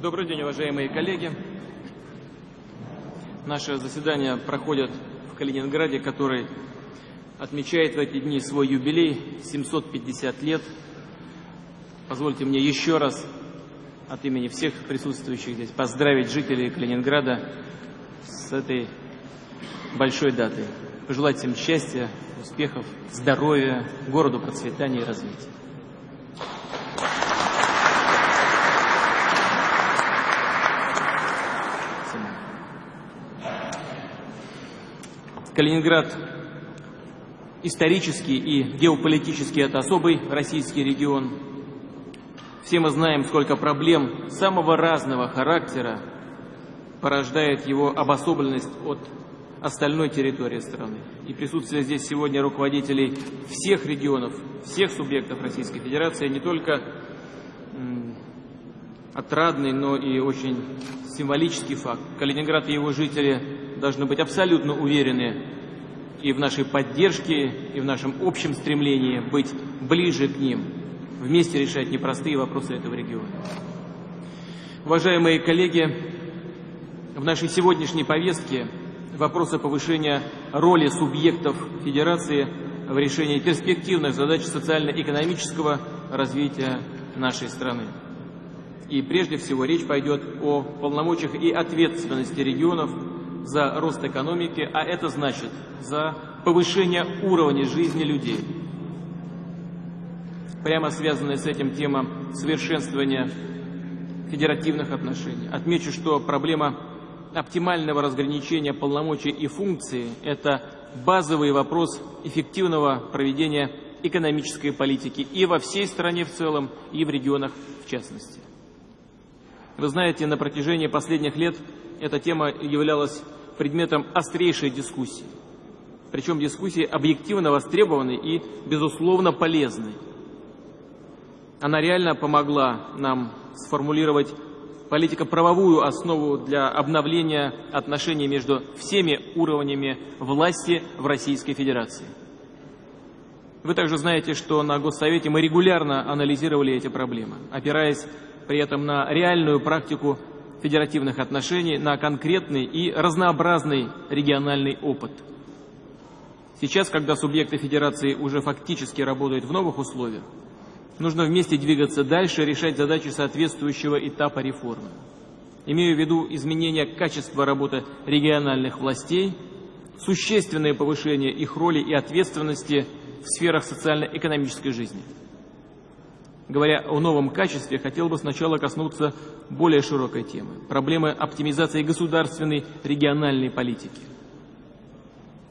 Добрый день, уважаемые коллеги. Наше заседание проходит в Калининграде, который отмечает в эти дни свой юбилей 750 лет. Позвольте мне еще раз от имени всех присутствующих здесь поздравить жителей Калининграда с этой большой датой. Пожелать всем счастья, успехов, здоровья, городу процветания и развития. Калининград исторически и геополитически это особый российский регион. Все мы знаем, сколько проблем самого разного характера порождает его обособленность от остальной территории страны. И присутствие здесь сегодня руководителей всех регионов, всех субъектов Российской Федерации не только отрадный, но и очень символический факт. Калининград и его жители должны быть абсолютно уверены и в нашей поддержке, и в нашем общем стремлении быть ближе к ним, вместе решать непростые вопросы этого региона. Уважаемые коллеги, в нашей сегодняшней повестке вопросы повышения роли субъектов Федерации в решении перспективных задач социально-экономического развития нашей страны. И прежде всего речь пойдет о полномочиях и ответственности регионов за рост экономики, а это значит за повышение уровня жизни людей. Прямо связанная с этим тема совершенствования федеративных отношений. Отмечу, что проблема оптимального разграничения полномочий и функций – это базовый вопрос эффективного проведения экономической политики и во всей стране в целом, и в регионах в частности. Вы знаете, на протяжении последних лет эта тема являлась предметом острейшей дискуссии. Причем дискуссии объективно востребованной и, безусловно, полезной. Она реально помогла нам сформулировать политико-правовую основу для обновления отношений между всеми уровнями власти в Российской Федерации. Вы также знаете, что на Госсовете мы регулярно анализировали эти проблемы, опираясь при этом на реальную практику федеративных отношений, на конкретный и разнообразный региональный опыт. Сейчас, когда субъекты федерации уже фактически работают в новых условиях, нужно вместе двигаться дальше, решать задачи соответствующего этапа реформы. Имею в виду изменение качества работы региональных властей, существенное повышение их роли и ответственности в сферах социально-экономической жизни – Говоря о новом качестве, хотел бы сначала коснуться более широкой темы – проблемы оптимизации государственной региональной политики.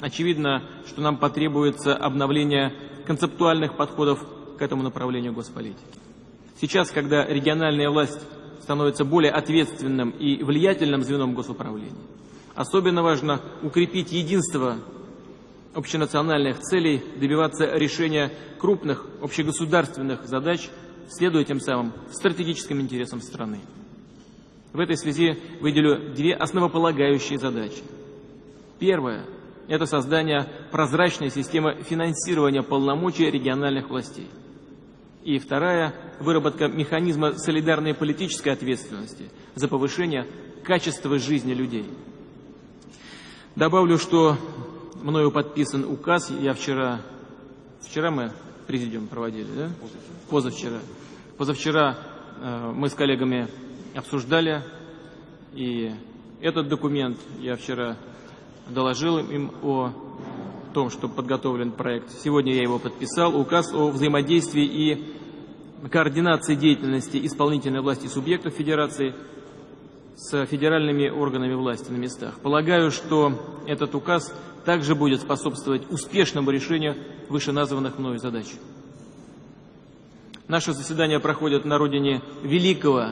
Очевидно, что нам потребуется обновление концептуальных подходов к этому направлению госполитики. Сейчас, когда региональная власть становится более ответственным и влиятельным звеном госуправления, особенно важно укрепить единство общенациональных целей, добиваться решения крупных общегосударственных задач – следуя тем самым стратегическим интересам страны. В этой связи выделю две основополагающие задачи. Первая – это создание прозрачной системы финансирования полномочий региональных властей. И вторая – выработка механизма солидарной политической ответственности за повышение качества жизни людей. Добавлю, что мною подписан указ, я вчера, вчера мы президиум проводили, да? Позавчера. Позавчера э, мы с коллегами обсуждали, и этот документ я вчера доложил им о том, что подготовлен проект. Сегодня я его подписал. Указ о взаимодействии и координации деятельности исполнительной власти субъектов Федерации с федеральными органами власти на местах. Полагаю, что этот указ также будет способствовать успешному решению вышеназванных мною задач. Наше заседание проходит на родине великого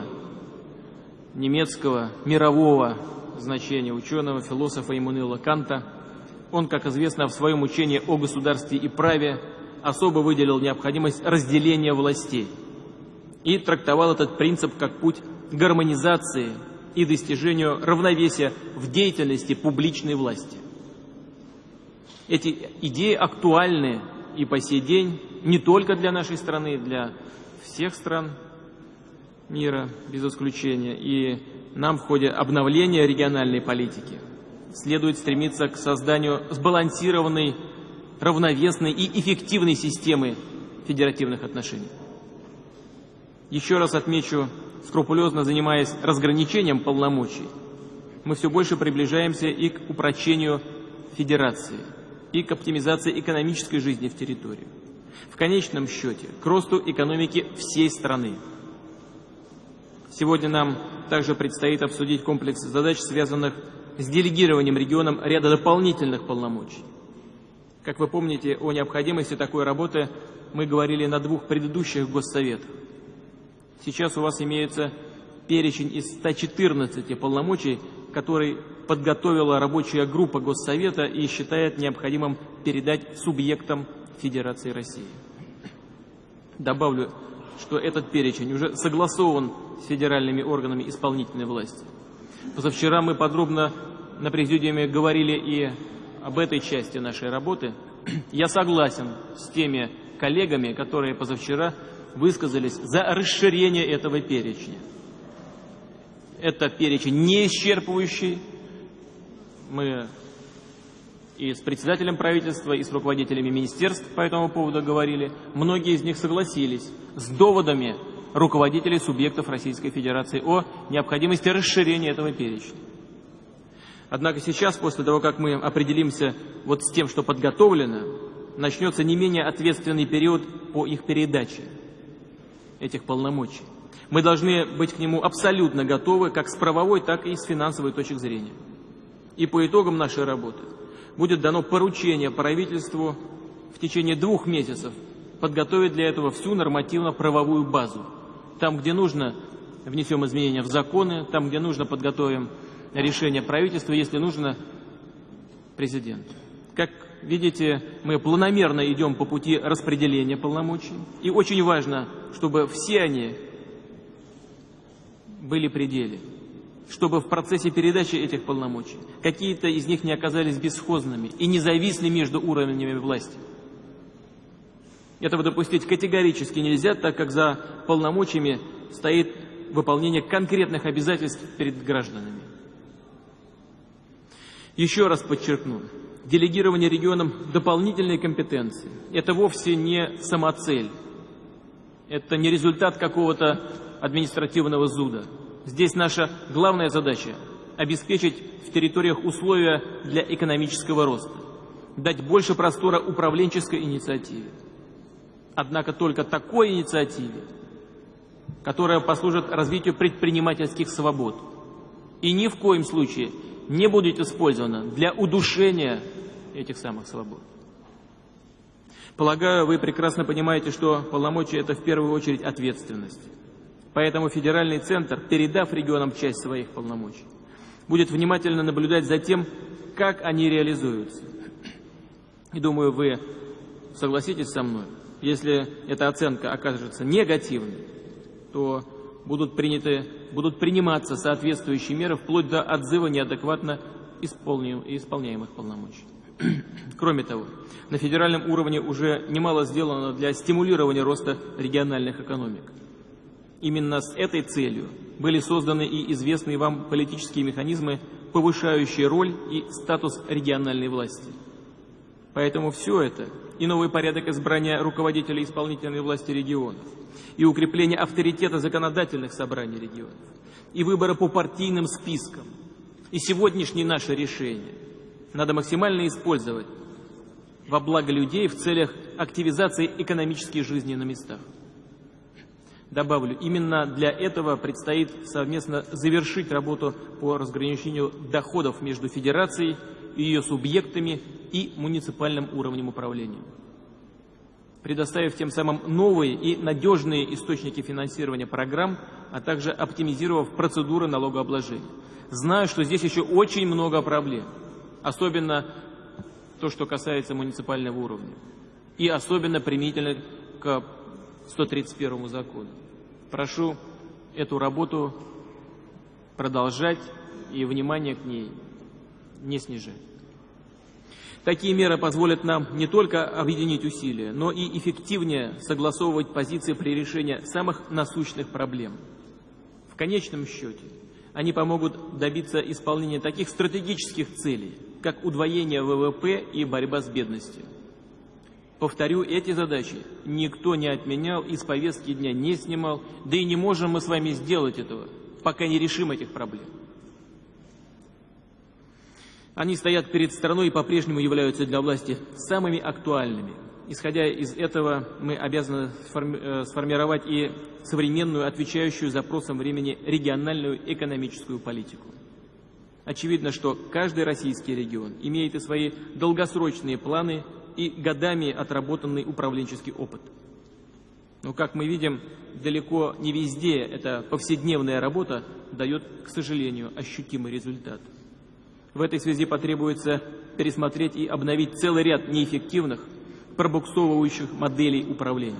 немецкого мирового значения ученого, философа Иммануила Канта. Он, как известно, в своем учении о государстве и праве особо выделил необходимость разделения властей и трактовал этот принцип как путь гармонизации и достижению равновесия в деятельности публичной власти. Эти идеи актуальны и по сей день не только для нашей страны, для всех стран. мира без исключения. И нам в ходе обновления региональной политики следует стремиться к созданию сбалансированной, равновесной и эффективной системы федеративных отношений. Еще раз отмечу, скрупулезно занимаясь разграничением полномочий, мы все больше приближаемся и к упрочению федерации, и к оптимизации экономической жизни в территории. В конечном счете, к росту экономики всей страны. Сегодня нам также предстоит обсудить комплекс задач, связанных с делегированием регионам ряда дополнительных полномочий. Как вы помните, о необходимости такой работы мы говорили на двух предыдущих госсоветах. Сейчас у вас имеется перечень из 114 полномочий, который подготовила рабочая группа Госсовета и считает необходимым передать субъектам Федерации России. Добавлю, что этот перечень уже согласован с федеральными органами исполнительной власти. Позавчера мы подробно на президиуме говорили и об этой части нашей работы. Я согласен с теми коллегами, которые позавчера высказались за расширение этого перечня. Это перечень не исчерпывающий. Мы и с председателем правительства, и с руководителями министерств по этому поводу говорили. Многие из них согласились с доводами руководителей субъектов Российской Федерации о необходимости расширения этого перечня. Однако сейчас, после того, как мы определимся вот с тем, что подготовлено, начнется не менее ответственный период по их передаче этих полномочий. Мы должны быть к нему абсолютно готовы как с правовой, так и с финансовой точки зрения. И по итогам нашей работы будет дано поручение правительству в течение двух месяцев подготовить для этого всю нормативно-правовую базу. Там, где нужно, внесем изменения в законы, там, где нужно, подготовим решение правительства, если нужно, президент. Как видите, мы планомерно идем по пути распределения полномочий. И очень важно, чтобы все они были пределе, чтобы в процессе передачи этих полномочий какие-то из них не оказались бесхозными и не зависли между уровнями власти. Этого допустить категорически нельзя, так как за полномочиями стоит выполнение конкретных обязательств перед гражданами. Еще раз подчеркну, делегирование регионам дополнительной компетенции – это вовсе не самоцель, это не результат какого-то административного зуда. Здесь наша главная задача – обеспечить в территориях условия для экономического роста, дать больше простора управленческой инициативе. Однако только такой инициативе, которая послужит развитию предпринимательских свобод и ни в коем случае не будет использована для удушения этих самых свобод. Полагаю, вы прекрасно понимаете, что полномочия – это в первую очередь ответственность. Поэтому федеральный центр, передав регионам часть своих полномочий, будет внимательно наблюдать за тем, как они реализуются. И думаю, вы согласитесь со мной, если эта оценка окажется негативной, то будут, приняты, будут приниматься соответствующие меры вплоть до отзыва неадекватно исполняемых полномочий. Кроме того, на федеральном уровне уже немало сделано для стимулирования роста региональных экономик. Именно с этой целью были созданы и известные вам политические механизмы, повышающие роль и статус региональной власти. Поэтому все это и новый порядок избрания руководителей исполнительной власти регионов, и укрепление авторитета законодательных собраний регионов, и выборы по партийным спискам, и сегодняшнее наше решение надо максимально использовать во благо людей в целях активизации экономической жизни на местах. Добавлю, именно для этого предстоит совместно завершить работу по разграничению доходов между Федерацией и ее субъектами и муниципальным уровнем управления, предоставив тем самым новые и надежные источники финансирования программ, а также оптимизировав процедуры налогообложения. Знаю, что здесь еще очень много проблем, особенно то, что касается муниципального уровня, и особенно применительно к 131 закону. Прошу эту работу продолжать и внимание к ней не снижать. Такие меры позволят нам не только объединить усилия, но и эффективнее согласовывать позиции при решении самых насущных проблем. конечном счете они помогут добиться исполнения таких стратегических целей, как удвоение ВВП и борьба с бедностью. Повторю, эти задачи никто не отменял, из повестки дня не снимал, да и не можем мы с вами сделать этого, пока не решим этих проблем. Они стоят перед страной и по-прежнему являются для власти самыми актуальными. Исходя из этого, мы обязаны э, сформировать и современную, отвечающую запросам времени региональную экономическую политику. Очевидно, что каждый российский регион имеет и свои долгосрочные планы и годами отработанный управленческий опыт. Но, как мы видим, далеко не везде эта повседневная работа дает, к сожалению, ощутимый результат. В этой связи потребуется пересмотреть и обновить целый ряд неэффективных, пробуксовывающих моделей управления.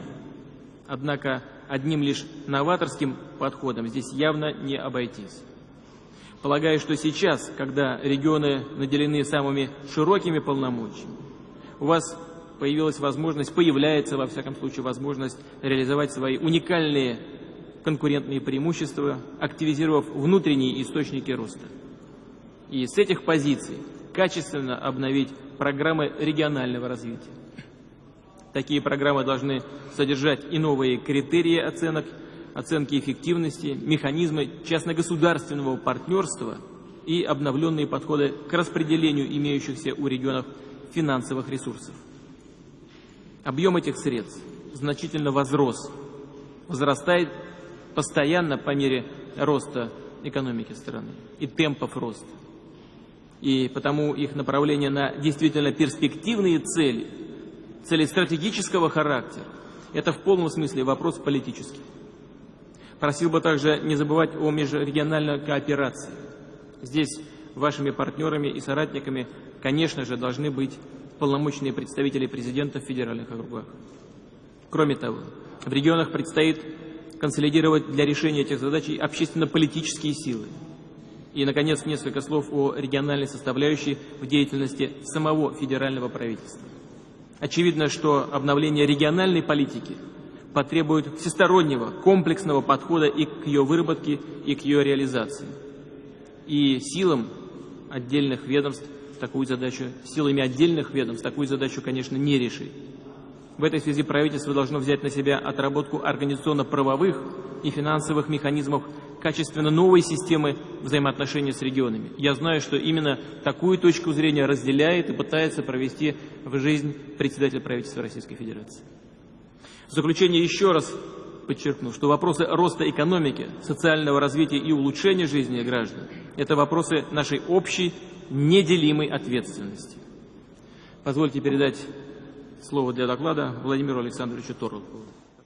Однако одним лишь новаторским подходом здесь явно не обойтись. Полагаю, что сейчас, когда регионы наделены самыми широкими полномочиями, у вас появилась возможность, появляется во всяком случае возможность реализовать свои уникальные конкурентные преимущества, активизировав внутренние источники роста и с этих позиций качественно обновить программы регионального развития. Такие программы должны содержать и новые критерии оценок, оценки эффективности, механизмы частно-государственного партнерства и обновленные подходы к распределению имеющихся у регионов финансовых ресурсов. Объем этих средств значительно возрос, возрастает постоянно по мере роста экономики страны и темпов роста и потому их направление на действительно перспективные цели, цели стратегического характера, это в полном смысле вопрос политический. Просил бы также не забывать о межрегиональной кооперации. Здесь вашими партнерами и соратниками, конечно же, должны быть полномочные представители президента в федеральных округах. Кроме того, в регионах предстоит консолидировать для решения этих задач общественно-политические силы, и, наконец, несколько слов о региональной составляющей в деятельности самого федерального правительства. Очевидно, что обновление региональной политики потребует всестороннего, комплексного подхода и к ее выработке, и к ее реализации. И силам отдельных ведомств такую задачу, силами отдельных ведомств такую задачу, конечно, не решить. В этой связи правительство должно взять на себя отработку организационно-правовых и финансовых механизмов качественно новой системы взаимоотношений с регионами. Я знаю, что именно такую точку зрения разделяет и пытается провести в жизнь председатель правительства Российской Федерации. В заключение еще раз подчеркну, что вопросы роста экономики, социального развития и улучшения жизни граждан – это вопросы нашей общей, неделимой ответственности. Позвольте передать слово для доклада Владимиру Александровичу Торлову.